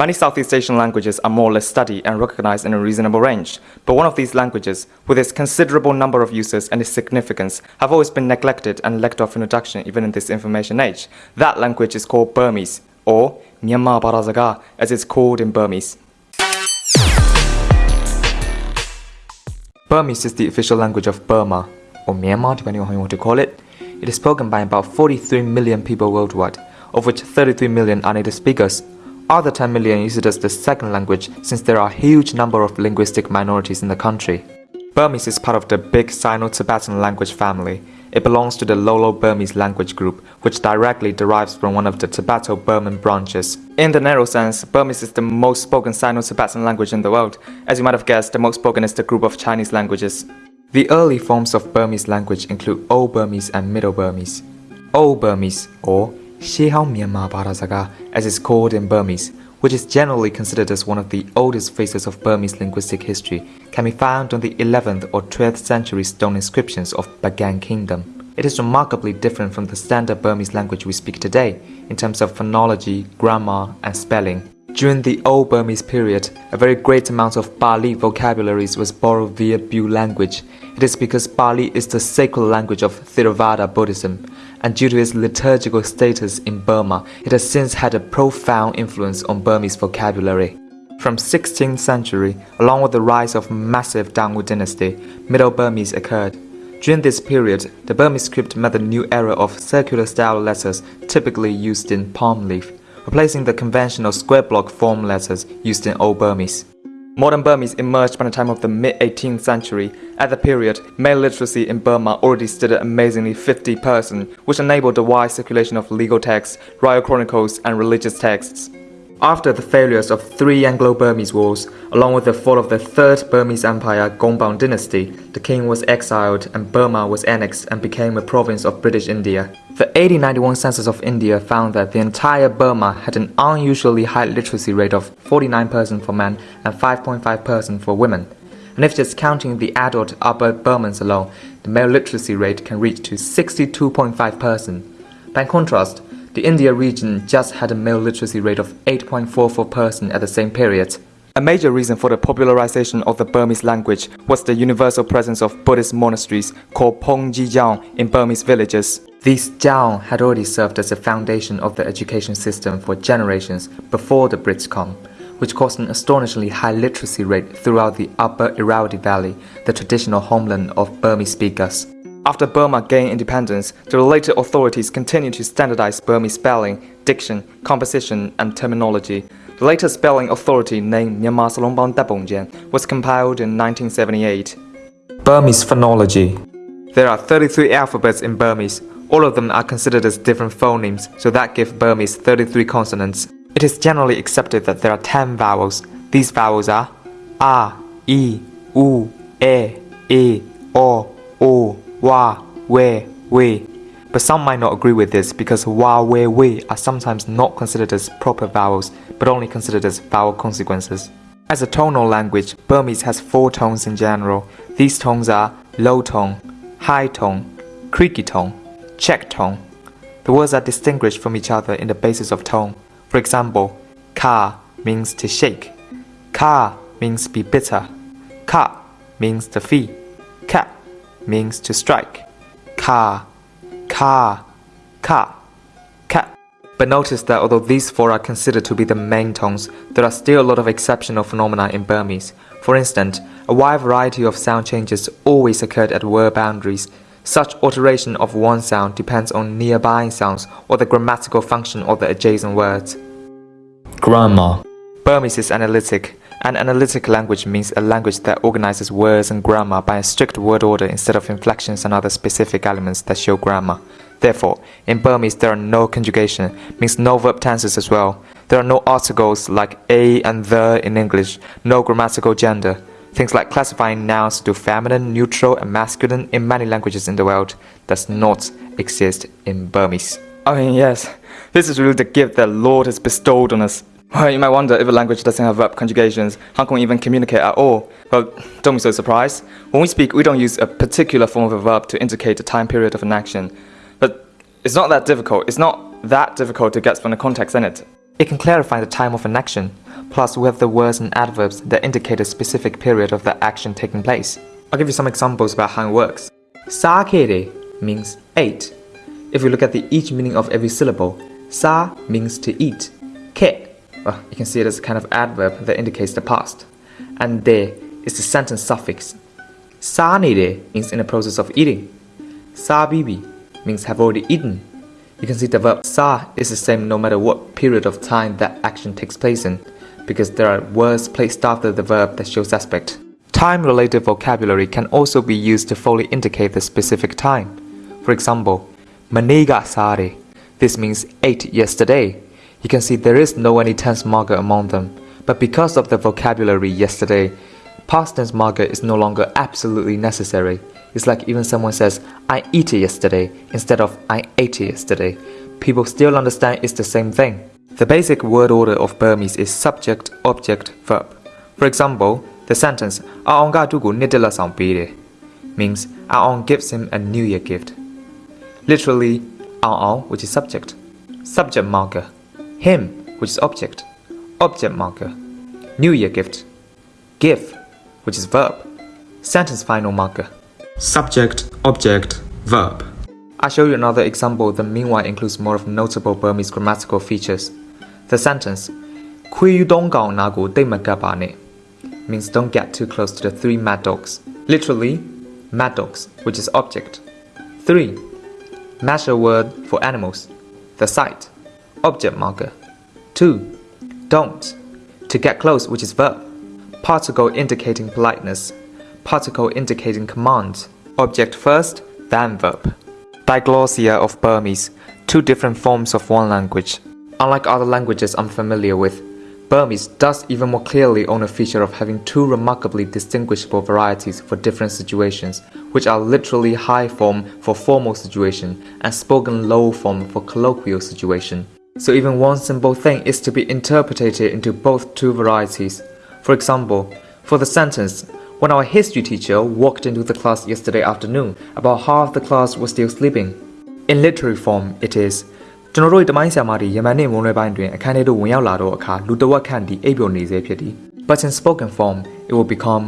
Many Southeast Asian languages are more or less studied and recognized in a reasonable range, but one of these languages, with its considerable number of users and its significance, have always been neglected and lacked of introduction even in this information age. That language is called Burmese, or Myanmar Barazaga, as it's called in Burmese. Burmese is the official language of Burma, or Myanmar depending on how you want to call it. It is spoken by about 43 million people worldwide, of which 33 million are native speakers. Other 10 million use it as the second language since there are a huge number of linguistic minorities in the country. Burmese is part of the big Sino-Tibetan language family. It belongs to the Lolo-Burmese language group, which directly derives from one of the Tibeto-Burman branches. In the narrow sense, Burmese is the most spoken Sino-Tibetan language in the world. As you might have guessed, the most spoken is the group of Chinese languages. The early forms of Burmese language include Old Burmese and Middle Burmese. Old Burmese, or Shihao Myanmar Barazaga, as it's called in Burmese, which is generally considered as one of the oldest phases of Burmese linguistic history, can be found on the 11th or 12th century stone inscriptions of Bagan Kingdom. It is remarkably different from the standard Burmese language we speak today in terms of phonology, grammar, and spelling. During the Old Burmese period, a very great amount of Pali vocabularies was borrowed via Bu language. It is because Pali is the sacred language of Theravada Buddhism, and due to its liturgical status in Burma, it has since had a profound influence on Burmese vocabulary. From 16th century, along with the rise of massive Taungoo dynasty, Middle Burmese occurred. During this period, the Burmese script met the new era of circular style letters typically used in palm leaf, replacing the conventional square block form letters used in Old Burmese. Modern Burmese emerged by the time of the mid-18th century. At the period, male literacy in Burma already stood at amazingly 50%, which enabled the wide circulation of legal texts, royal chronicles, and religious texts. After the failures of three Anglo-Burmese wars, along with the fall of the Third Burmese Empire Konbaung dynasty, the king was exiled and Burma was annexed and became a province of British India. The 1891 census of India found that the entire Burma had an unusually high literacy rate of 49% for men and 5.5% for women. And if just counting the adult upper Burmans alone, the male literacy rate can reach to 62.5%. By contrast, the India region just had a male literacy rate of 8.44% at the same period. A major reason for the popularization of the Burmese language was the universal presence of Buddhist monasteries called Pongji Jiang in Burmese villages. These Jiang had already served as the foundation of the education system for generations before the Brits come, which caused an astonishingly high literacy rate throughout the upper Irrawaddy Valley, the traditional homeland of Burmese speakers. After Burma gained independence, the related authorities continued to standardize Burmese spelling, diction, composition, and terminology. The latest spelling authority named Myanmar Salongbang Dabongjian was compiled in 1978. Burmese phonology There are 33 alphabets in Burmese. All of them are considered as different phonemes, so that gives Burmese 33 consonants. It is generally accepted that there are 10 vowels. These vowels are A, I, U, E, E, O, O, wa, we, we. But some might not agree with this because wa, we, we are sometimes not considered as proper vowels, but only considered as vowel consequences. As a tonal language, Burmese has four tones in general. These tones are low tone, high tone, creaky tone, check tone. The words are distinguished from each other in the basis of tone. For example, ka means to shake, ka means be bitter, ka means the fee, means to strike. Ka, ka, ka, ka. But notice that although these four are considered to be the main tones, there are still a lot of exceptional phenomena in Burmese. For instance, a wide variety of sound changes always occurred at word boundaries. Such alteration of one sound depends on nearby sounds or the grammatical function of the adjacent words. Grammar Burmese is analytic, an analytic language means a language that organizes words and grammar by a strict word order instead of inflections and other specific elements that show grammar. Therefore, in Burmese there are no conjugation, means no verb tenses as well. There are no articles like a and the in English, no grammatical gender. Things like classifying nouns to feminine, neutral, and masculine in many languages in the world does not exist in Burmese. I mean, yes, this is really the gift that Lord has bestowed on us. Well, you might wonder if a language doesn't have verb conjugations, how can we even communicate at all? Well, don't be so surprised. When we speak, we don't use a particular form of a verb to indicate the time period of an action. But it's not that difficult. It's not that difficult to get from the context in it. It can clarify the time of an action. Plus, we have the words and adverbs that indicate a specific period of the action taking place. I'll give you some examples about how it works. Sakere means ate. If we look at the each meaning of every syllable, sa means to eat. Ke, well, you can see it as a kind of adverb that indicates the past. And de is the sentence suffix. Sa nere means in the process of eating. Sa bibi means have already eaten. You can see the verb sa is the same no matter what period of time that action takes place in, because there are words placed after the verb that shows aspect. Time-related vocabulary can also be used to fully indicate the specific time. For example, maniga sare. This means ate yesterday. You can see there is no any tense marker among them, but because of the vocabulary yesterday, past tense marker is no longer absolutely necessary. It's like even someone says, I eat it yesterday instead of I ate it yesterday. People still understand it's the same thing. The basic word order of Burmese is subject, object, verb. For example, the sentence Aung means Aung gives him a New Year gift. Literally, Aung, which is subject. Subject marker him, which is object, object marker. New Year gift, give, which is verb, sentence final marker. Subject, object, verb. I'll show you another example that meanwhile includes more of notable Burmese grammatical features. The sentence, means don't get too close to the three mad dogs. Literally, mad dogs, which is object. 3. Measure word for animals. The site object marker. 2. Don't. To get close, which is verb. Particle indicating politeness. Particle indicating command. Object first, then verb. Diglossia of Burmese, two different forms of one language. Unlike other languages I'm familiar with, Burmese does even more clearly own a feature of having two remarkably distinguishable varieties for different situations, which are literally high form for formal situation and spoken low form for colloquial situation. So even one simple thing is to be interpreted into both two varieties. For example, for the sentence, when our history teacher walked into the class yesterday afternoon, about half the class was still sleeping. In literary form, it is ကျွန်တော်တို့တမိုင်းဆရာမတွေယမန်နေ့မွန်းလွဲပိုင်းတွင်အခန်းထဲသို့ဝင်ရောက်လာတော့အခါလူတဝက်ခန့်ဒီအိပ်ပျော်နေစေဖြစ်သည် But in spoken form it will become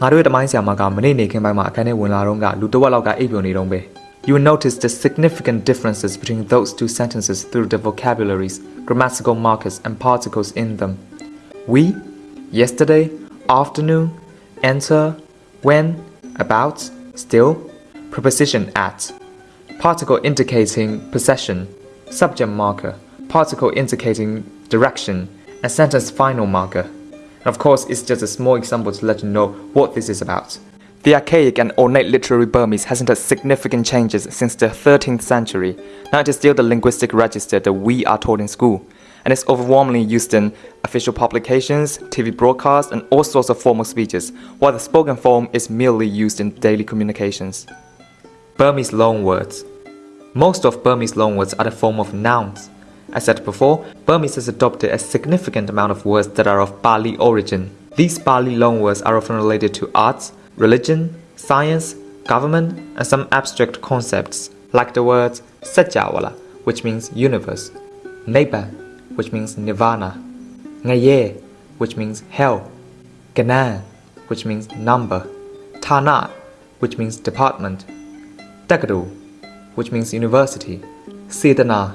ငါတို့ရဲ့တမိုင်းဆရာမကမနေ့နေခင်းပိုင်းမှာအခန်းထဲဝင်လာတော့ကလူတဝက်လောက်ကအိပ်ပျော်နေတော့ပဲ You will notice the significant differences between those two sentences through the vocabularies, grammatical markers, and particles in them. We, yesterday, afternoon, enter, when, about, still, preposition at, particle indicating possession, subject marker, particle indicating direction, and sentence final marker. And of course, it's just a small example to let you know what this is about. The archaic and ornate literary Burmese hasn't had significant changes since the 13th century. Now it is still the linguistic register that we are taught in school, and it's overwhelmingly used in official publications, TV broadcasts, and all sorts of formal speeches, while the spoken form is merely used in daily communications. Burmese loanwords most of Burmese loanwords are the form of nouns. As said before, Burmese has adopted a significant amount of words that are of Pali origin. These Pali loanwords are often related to arts, religion, science, government, and some abstract concepts, like the words Sajawala, which means universe, Neighbor, which means nirvana, Ngaye, which means hell, Ganan, which means number, Tana, which means department, Dagadu, which means university, Sidana,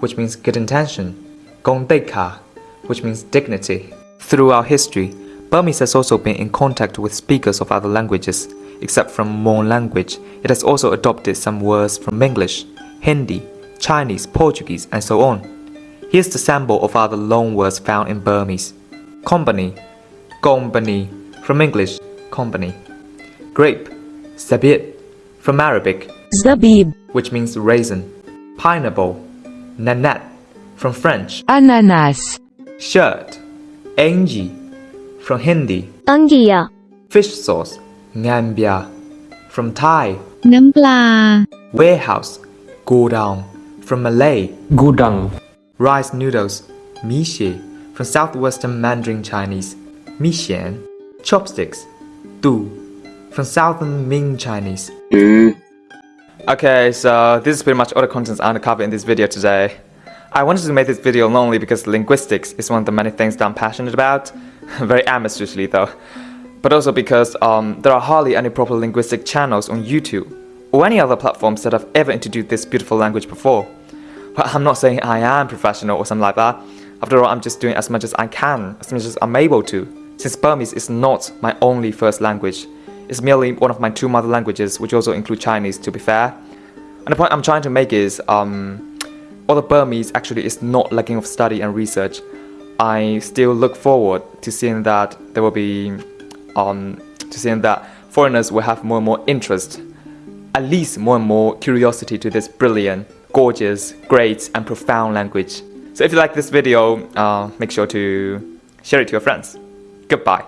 which means good intention, Gongdeka, which means dignity. Throughout history, Burmese has also been in contact with speakers of other languages. Except from Mon language, it has also adopted some words from English, Hindi, Chinese, Portuguese, and so on. Here's the sample of other loan words found in Burmese. Company, Gombani, from English, company. Grape, Sabit, from Arabic, Zabib, which means raisin. Pineapple, nanette, from French. Ananas, Shirt, angie, from Hindi. Angiya. Fish sauce. Ngambia. From Thai. Nampla. Warehouse. Gudang. From Malay. Gudang. Rice noodles. Mixie. From Southwestern Mandarin Chinese. Mixian. Chopsticks. Du. From Southern Min Chinese. Okay, so this is pretty much all the contents I'm gonna cover in this video today. I wanted to make this video lonely because linguistics is one of the many things that I'm passionate about, very amateurishly though, but also because um, there are hardly any proper linguistic channels on YouTube or any other platforms that have ever introduced this beautiful language before. But I'm not saying I am professional or something like that. After all, I'm just doing as much as I can, as much as I'm able to, since Burmese is not my only first language. It's merely one of my two mother languages, which also include Chinese, to be fair. And the point I'm trying to make is, um, although Burmese actually is not lacking of study and research, I still look forward to seeing that there will be, um, to seeing that foreigners will have more and more interest, at least more and more curiosity to this brilliant, gorgeous, great and profound language. So if you like this video, uh, make sure to share it to your friends. Goodbye.